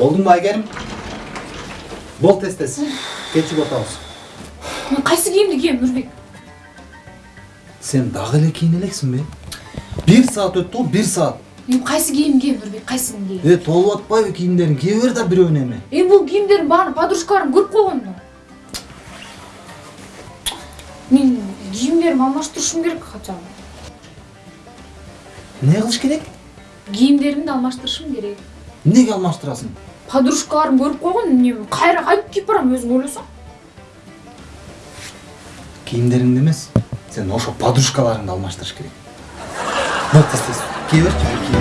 болдуңбу айгерим бол тез тез кечигип атабыз мен кайсы кийимди кием нурбек сен дагы эле кийине элексиңби бир саат өттү го бир саат эми кайсы кийим кием нурбек кайсысын кием э толуп атпайбы кийимдериң кие бер да бирөөнү эми эми бул кийимдердин баарын подружкаларым көрүп койгон да мен кийимдеримди алмаштырышым керек хотя бы эмне кылыш керек кийимдеримди алмаштырышым керек эмнеге алмаштырасың? Подружкаларым көрүп койгон эмне кайра кантип кийип барам өзүң ойлосоң кийимдериңди эмес сен ошо подружкаларыңды алмаштырыш керек. Бол тез тез кие берчи